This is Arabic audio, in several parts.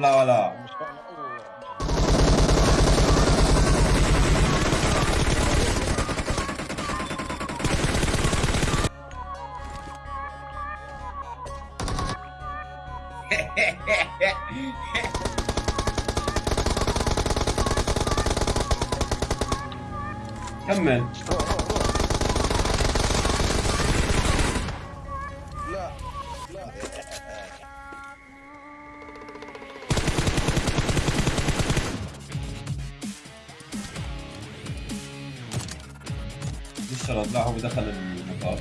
لا ولا. كمل شرط لا هو دخل المطار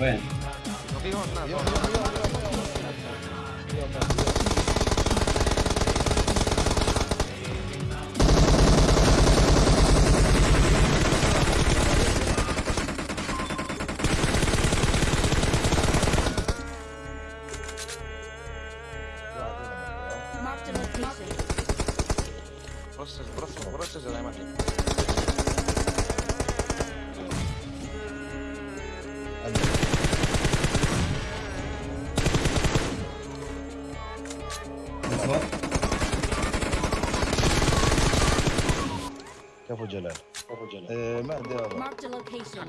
وين؟ في هون ناس يلا يلا يلا يلا يلا Marked a location. برص برص كفو جلال. كفو جلال. إيه هذا Marked a location.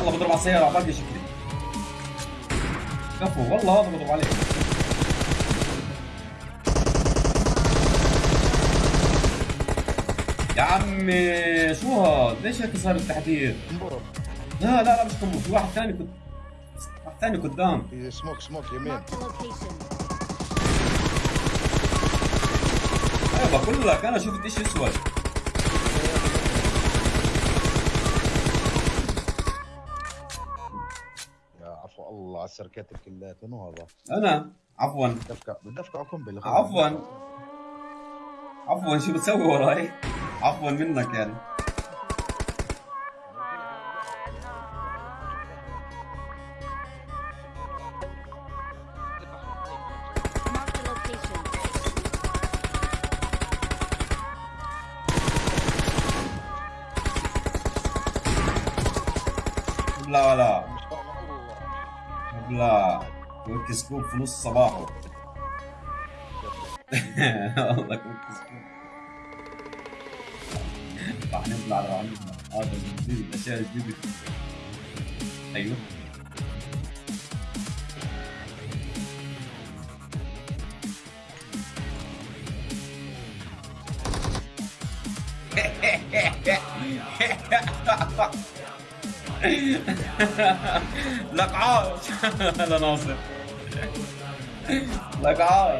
يلا بضرب على السيارة باقي شكلي كفو والله هذا بضرب عليه يا عمي شو هذا؟ ليش هيك صار التحذير؟ لا لا لا مش كمو في واحد ثاني كنت واحد ثاني قدام سموك سموك يمين. أيوه بقول لك أنا شفت إيش أسود يا عفو الله على السركات كلها منو هذا؟ أنا عفوا دفكة بدفكة قنبلة عفوا عفوا شو بتسوي وراي؟ عفوا منك يعني. لا فاهم الله لا كويك سكوب في نص صباحه. والله كويك سكوب. نطلع راح نطلع. هذا الجديد الاشياء الجديده أيوه. لك عاش هلا ناصر لك عاش